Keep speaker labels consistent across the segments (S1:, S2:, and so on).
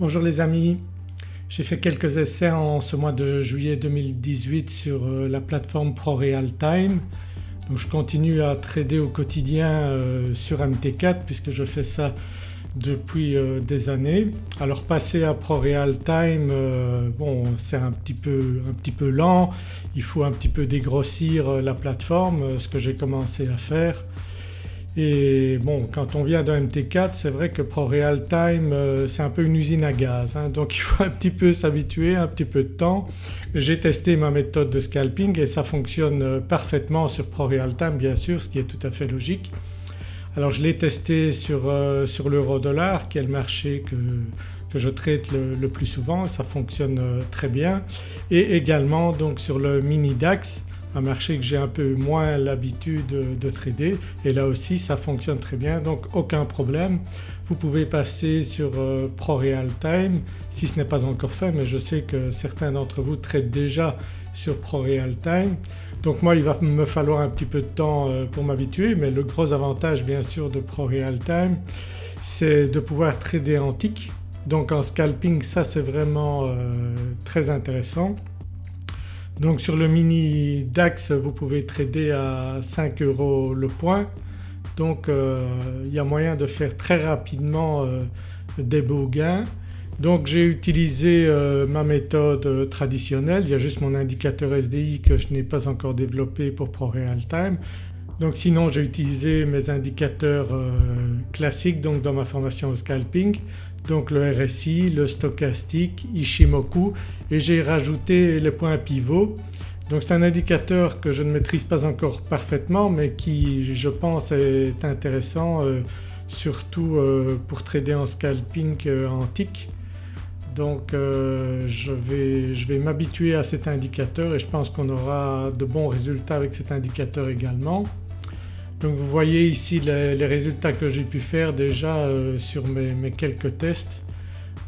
S1: Bonjour les amis, j'ai fait quelques essais en ce mois de juillet 2018 sur euh, la plateforme ProRealTime. Je continue à trader au quotidien euh, sur MT4 puisque je fais ça depuis euh, des années. Alors passer à ProRealTime c'est un petit, peu, un petit peu lent, il faut un petit peu dégrossir la plateforme ce que j'ai commencé à faire et bon quand on vient de MT4 c'est vrai que ProRealTime euh, c'est un peu une usine à gaz hein. donc il faut un petit peu s'habituer, un petit peu de temps. J'ai testé ma méthode de scalping et ça fonctionne euh, parfaitement sur ProRealTime bien sûr ce qui est tout à fait logique. Alors je l'ai testé sur, euh, sur l'euro dollar qui est le marché que, que je traite le, le, plus souvent, ça fonctionne très bien et également donc sur le mini DAX un marché que j'ai un peu moins l'habitude de, trader et là aussi ça fonctionne très bien donc aucun problème. Vous pouvez passer sur euh, ProRealTime si ce n'est pas encore fait mais je sais que certains d'entre vous traitent déjà sur ProRealTime. Donc moi il va me falloir un petit peu de temps euh, pour m'habituer mais le gros avantage bien sûr de ProRealTime c'est de pouvoir trader en tick donc en scalping ça c'est vraiment euh, très intéressant. Donc sur le mini DAX vous pouvez trader à 5 euros le point donc euh, il y a moyen de faire très rapidement euh, des beaux gains. Donc j'ai utilisé euh, ma méthode traditionnelle, il y a juste mon indicateur SDI que je n'ai pas encore développé pour ProRealTime. Donc sinon j'ai utilisé mes indicateurs classiques donc dans ma formation au scalping donc le RSI, le stochastique, Ishimoku et j'ai rajouté les points pivots. Donc c'est un indicateur que je ne maîtrise pas encore parfaitement mais qui je pense est intéressant euh, surtout euh, pour trader en scalping euh, tick. Donc je vais, je vais m'habituer à cet indicateur et je pense qu'on aura de bons résultats avec cet indicateur également. Donc vous voyez ici les, résultats que j'ai pu faire déjà euh, sur mes, quelques tests.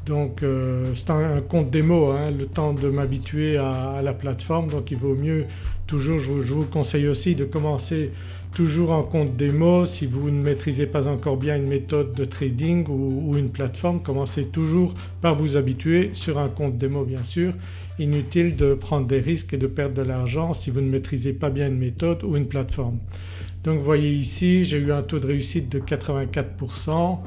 S1: Donc euh, c'est un, compte démo, hein, le temps de m'habituer à, la plateforme donc il vaut mieux toujours, je vous, conseille aussi de commencer toujours en compte démo si vous ne maîtrisez pas encore bien une méthode de trading ou, ou, une plateforme commencez toujours par vous habituer sur un compte démo bien sûr. Inutile de prendre des risques et de perdre de l'argent si vous ne maîtrisez pas bien une méthode ou une plateforme. Donc vous voyez ici j'ai eu un taux de réussite de 84%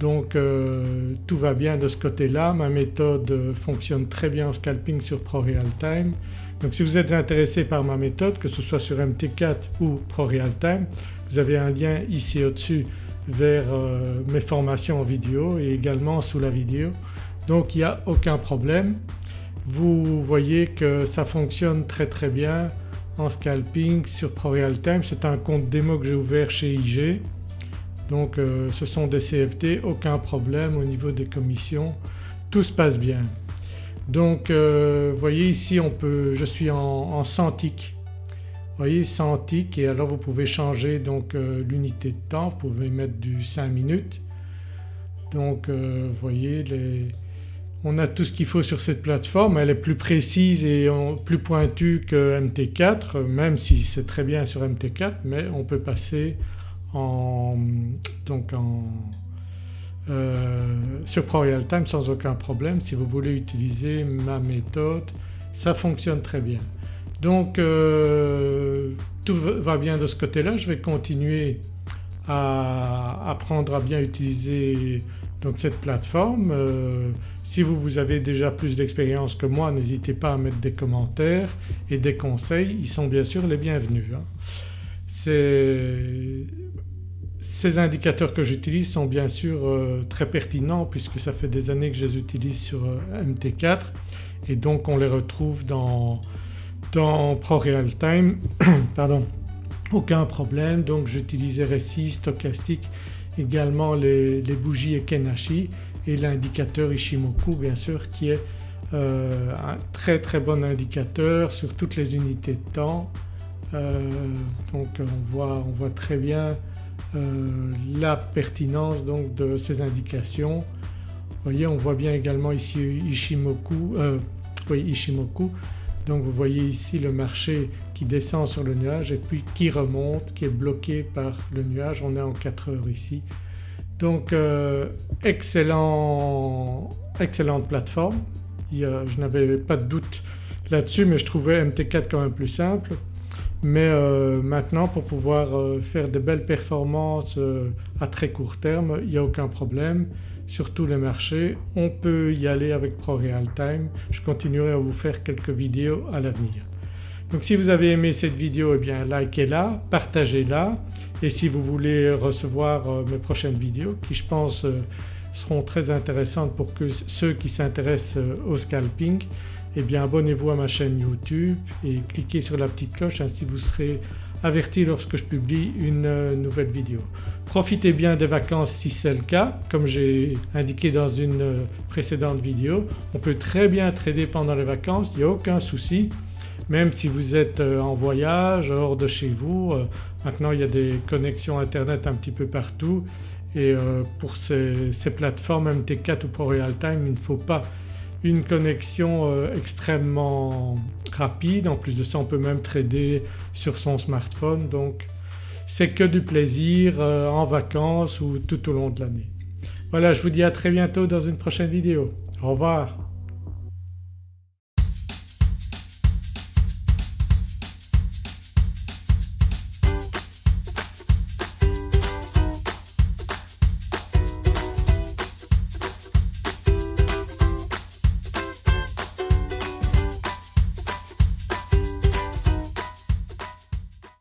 S1: donc euh, tout va bien de ce côté-là. Ma méthode euh, fonctionne très bien en scalping sur ProRealTime. Donc si vous êtes intéressé par ma méthode que ce soit sur MT4 ou ProRealTime vous avez un lien ici au-dessus vers euh, mes formations en vidéo et également sous la vidéo. Donc il n'y a aucun problème. Vous voyez que ça fonctionne très très bien en scalping sur ProRealTime. C'est un compte démo que j'ai ouvert chez IG. Donc euh, ce sont des CFD, aucun problème au niveau des commissions, tout se passe bien. Donc euh, vous voyez ici on peut, je suis en, en 100 ticks. Vous voyez 100 ticks et alors vous pouvez changer donc euh, l'unité de temps, vous pouvez mettre du 5 minutes. Donc vous voyez on a tout ce qu'il faut sur cette plateforme, elle est plus précise et plus pointue que MT4 même si c'est très bien sur MT4 mais on peut passer donc en, euh, sur ProRealTime sans aucun problème si vous voulez utiliser ma méthode ça fonctionne très bien. Donc euh, tout va bien de ce côté-là, je vais continuer à apprendre à bien utiliser donc cette plateforme. Euh, si vous, vous avez déjà plus d'expérience que moi n'hésitez pas à mettre des commentaires et des conseils, ils sont bien sûr les bienvenus. Hein. Ces indicateurs que j'utilise sont bien sûr euh, très pertinents puisque ça fait des années que je les utilise sur euh, MT4 et donc on les retrouve dans, dans ProRealTime. Pardon, aucun problème donc j'utilise RSI, stochastique également les, bougies Ekenashi et l'indicateur Ishimoku bien sûr qui est euh, un très très bon indicateur sur toutes les unités de temps. Donc on voit, on voit, très bien la pertinence donc de ces indications. Vous voyez on voit bien également ici Ishimoku, oui, Ishimoku donc vous voyez ici le marché qui descend sur le nuage et puis qui remonte, qui est bloqué par le nuage, on est en 4 heures ici. Donc euh, excellent, excellente plateforme, je n'avais pas de doute là-dessus mais je trouvais MT4 quand même plus simple. Mais euh, maintenant pour pouvoir euh, faire de belles performances euh, à très court terme il n'y a aucun problème sur tous les marchés. On peut y aller avec ProRealTime. Je continuerai à vous faire quelques vidéos à l'avenir. Donc si vous avez aimé cette vidéo eh bien likez-la, partagez-la et si vous voulez recevoir mes prochaines vidéos qui je pense seront très intéressantes pour que ceux qui s'intéressent au scalping eh bien abonnez-vous à ma chaîne YouTube et cliquez sur la petite cloche ainsi vous serez averti lorsque je publie une euh, nouvelle vidéo. Profitez bien des vacances si c'est le cas comme j'ai indiqué dans une euh, précédente vidéo. On peut très bien trader pendant les vacances, il n'y a aucun souci même si vous êtes euh, en voyage hors de chez vous. Maintenant il y a des connexions internet un petit peu partout et pour ces, ces plateformes MT4 ou ProRealTime il ne faut pas une connexion euh, extrêmement rapide. En plus de ça on peut même trader sur son smartphone donc c'est que du plaisir euh, en vacances ou tout au long de l'année. Voilà je vous dis à très bientôt dans une prochaine vidéo. Au revoir.